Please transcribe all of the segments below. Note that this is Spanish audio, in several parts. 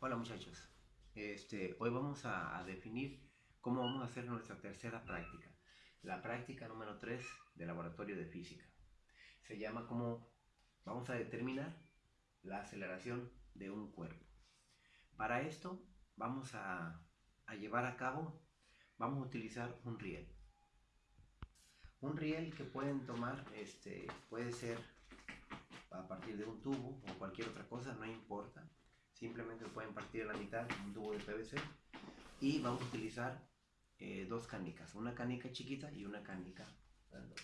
Hola muchachos, este, hoy vamos a, definir cómo vamos a hacer nuestra tercera práctica, la práctica número 3 del laboratorio de física. Se llama cómo vamos a determinar la aceleración de un cuerpo. Para esto vamos a, llevar a cabo, vamos a utilizar un riel. Un riel que pueden tomar, este, puede ser a partir de un tubo o cualquier otra cosa, no importa simplemente pueden partir la mitad un tubo de PVC y vamos a utilizar eh, dos canicas, una canica chiquita y una canica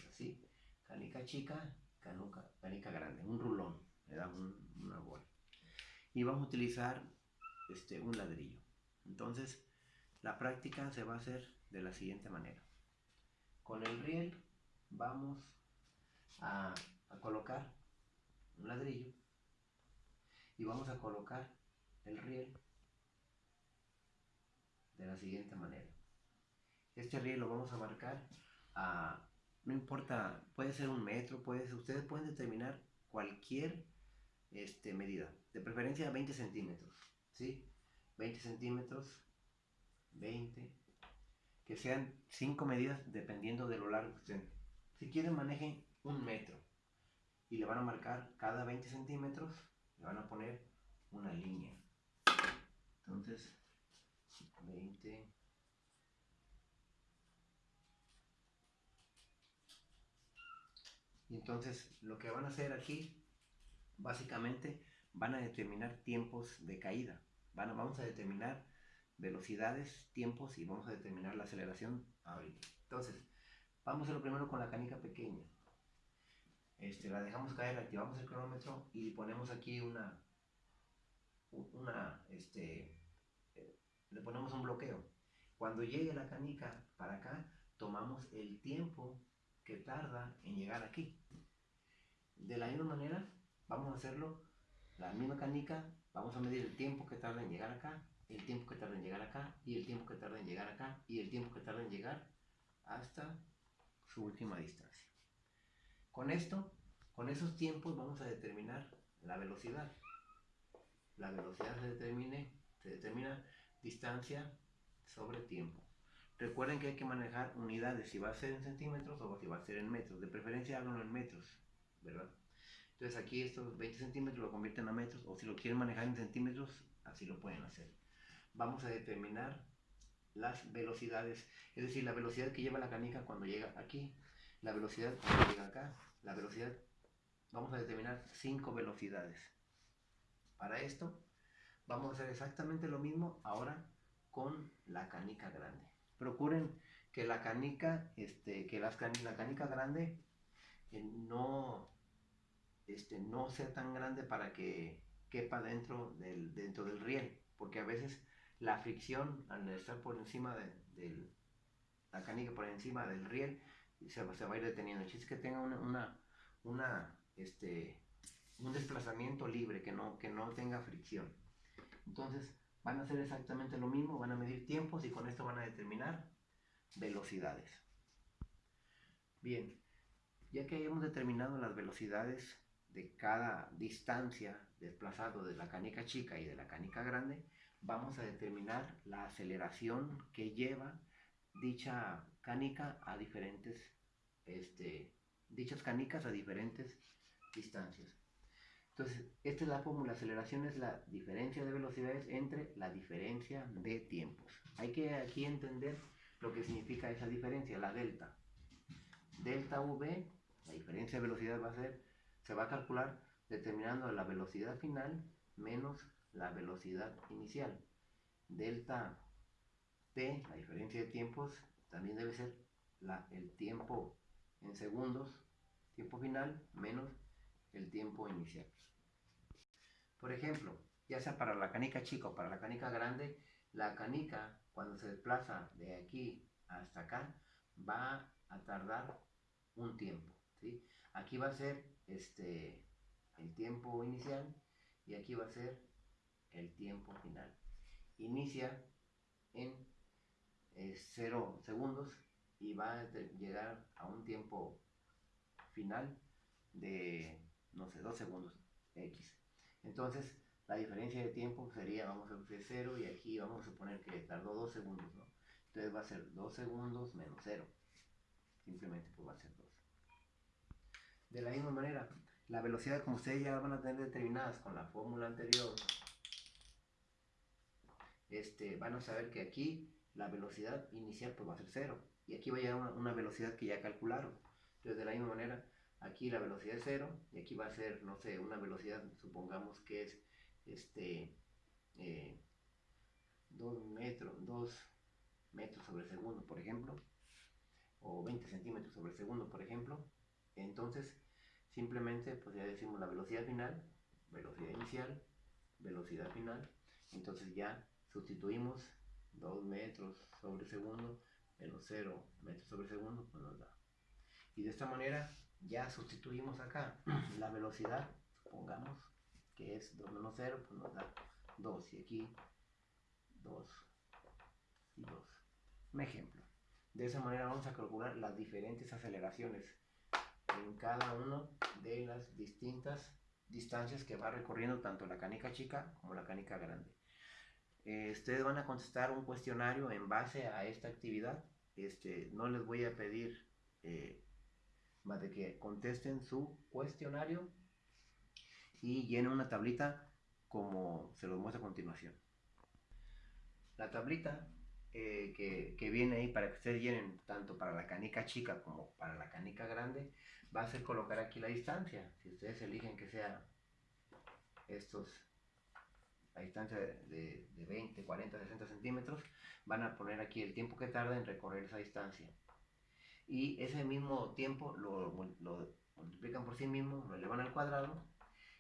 así, canica chica, canica, grande, un rulón, le damos una bola. Y vamos a utilizar este, un ladrillo. Entonces, la práctica se va a hacer de la siguiente manera. Con el riel vamos a, a colocar un ladrillo y vamos a colocar el riel de la siguiente manera. Este riel lo vamos a marcar a, no importa, puede ser un metro, puede ser, ustedes pueden determinar cualquier este, medida, de preferencia 20 centímetros, ¿sí? 20 centímetros, 20, que sean 5 medidas dependiendo de lo largo que estén. Si quieren manejen un metro y le van a marcar cada 20 centímetros, le van a poner una línea. Entonces, 20. Y entonces lo que van a hacer aquí, básicamente, van a determinar tiempos de caída. Van vamos a determinar velocidades, tiempos y vamos a determinar la aceleración ahorita. Entonces, vamos a hacerlo primero con la canica pequeña. Este, la dejamos caer, activamos el cronómetro y ponemos aquí una, una, este, le ponemos un bloqueo. Cuando llegue la canica para acá, tomamos el tiempo que tarda en llegar aquí. De la misma manera, vamos a hacerlo, la misma canica, vamos a medir el tiempo que tarda en llegar acá, el tiempo que tarda en llegar acá, y el tiempo que tarda en llegar acá, y el tiempo que tarda en llegar hasta su última distancia. Con esto, con esos tiempos vamos a determinar la velocidad la velocidad se, determine, se determina distancia sobre tiempo. Recuerden que hay que manejar unidades, si va a ser en centímetros o si va a ser en metros. De preferencia háganlo en metros, ¿verdad? Entonces aquí estos 20 centímetros lo convierten a metros o si lo quieren manejar en centímetros, así lo pueden hacer. Vamos a determinar las velocidades, es decir, la velocidad que lleva la canica cuando llega aquí, la velocidad cuando llega acá, la velocidad, vamos a determinar cinco velocidades. Para esto vamos a hacer exactamente lo mismo ahora con la canica grande. Procuren que la canica, este, que las la canica grande eh, no, este, no sea tan grande para que quepa dentro del, dentro del riel, porque a veces la fricción al estar por encima de, la canica por encima del riel se, se va a ir deteniendo. El es que tenga una, una este, un desplazamiento libre, que no, que no tenga fricción. Entonces van a hacer exactamente lo mismo, van a medir tiempos y con esto van a determinar velocidades. Bien, ya que hemos determinado las velocidades de cada distancia desplazado de la canica chica y de la canica grande, vamos a determinar la aceleración que lleva dicha canica a diferentes, este, dichas canicas a diferentes distancias. Entonces, esta es la fórmula. Aceleración es la diferencia de velocidades entre la diferencia de tiempos. Hay que aquí entender lo que significa esa diferencia, la delta. Delta V, la diferencia de velocidad va a ser, se va a calcular determinando la velocidad final menos la velocidad inicial. Delta T, la diferencia de tiempos, también debe ser la, el tiempo en segundos, tiempo final, menos el tiempo inicial. Por ejemplo, ya sea para la canica chica o para la canica grande, la canica cuando se desplaza de aquí hasta acá va a tardar un tiempo. Aquí va a ser este, el tiempo inicial y aquí va a ser el tiempo final. Inicia en 0 segundos y va a llegar a un tiempo final de, no sé, 2 segundos X. Entonces, la diferencia de tiempo sería, vamos a hacer 0 y aquí vamos a suponer que tardó 2 segundos, ¿no? Entonces va a ser 2 segundos menos 0. Simplemente pues va a ser 2. De la misma manera, la velocidad como ustedes ya van a tener determinadas con la fórmula anterior, este, van a saber que aquí la velocidad inicial pues va a ser 0. Y aquí va a llegar una, una velocidad que ya calcularon. Entonces de la misma manera, aquí la velocidad es 0 y aquí va a ser, no sé, una velocidad, supongamos que es este, 2 eh, metros, 2 metros sobre segundo, por ejemplo, o 20 centímetros sobre segundo, por ejemplo. Entonces, simplemente, pues ya decimos la velocidad final, velocidad inicial, velocidad final. Entonces ya sustituimos 2 metros sobre segundo menos 0 metros sobre segundo, pues nos da. Y de esta manera ya sustituimos acá la velocidad, supongamos que es 2 menos 0, pues nos da 2. Y aquí 2 y 2. Un ejemplo. De esa manera vamos a calcular las diferentes aceleraciones en cada una de las distintas distancias que va recorriendo tanto la canica chica como la canica grande. Eh, ustedes van a contestar un cuestionario en base a esta actividad. Este, no les voy a pedir eh, más de que contesten su cuestionario y llenen una tablita como se los muestro a continuación. La tablita eh, que, que, viene ahí para que ustedes llenen tanto para la canica chica como para la canica grande va a ser colocar aquí la distancia. Si ustedes eligen que sea estos, la distancia de, de 20, 40, 60 centímetros, van a poner aquí el tiempo que tarda en recorrer esa distancia. Y ese mismo tiempo lo, lo multiplican por sí mismo, lo elevan al cuadrado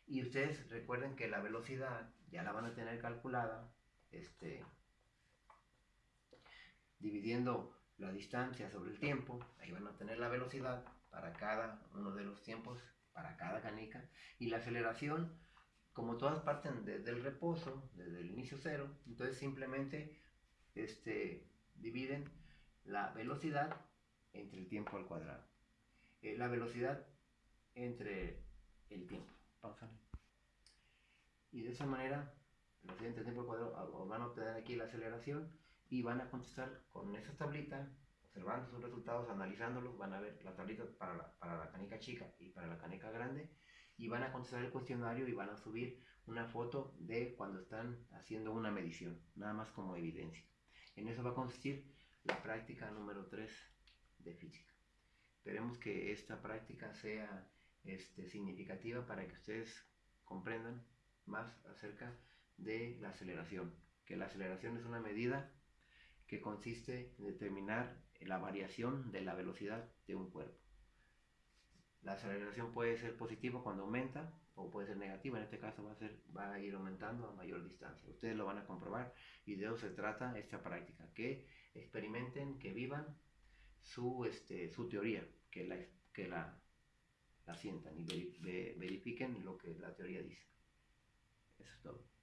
y ustedes recuerden que la velocidad ya la van a tener calculada, este, dividiendo la distancia sobre el tiempo, ahí van a tener la velocidad para cada uno de los tiempos, para cada canica, y la aceleración, como todas parten desde el reposo, desde el inicio cero, entonces simplemente este, dividen la velocidad entre el tiempo al cuadrado. Eh, la velocidad entre el tiempo. Y de esa manera, los siguiente tiempo al cuadrado van a obtener aquí la aceleración y van a contestar con esa tablita, observando sus resultados, analizándolos, van a ver la tablita para la, para la canica chica y para la canica grande y van a contestar el cuestionario y van a subir una foto de cuando están haciendo una medición, nada más como evidencia. En eso va a consistir la práctica número 3 de física. Esperemos que esta práctica sea este, significativa para que ustedes comprendan más acerca de la aceleración. Que la aceleración es una medida que consiste en determinar la variación de la velocidad de un cuerpo. La aceleración puede ser positiva cuando aumenta o puede ser negativa, en este caso va a, ser, va a ir aumentando a mayor distancia. Ustedes lo van a comprobar y de eso se trata esta práctica, que experimenten, que vivan su, este, su teoría, que la, que la la sientan y verifiquen lo que la teoría dice. Eso es todo.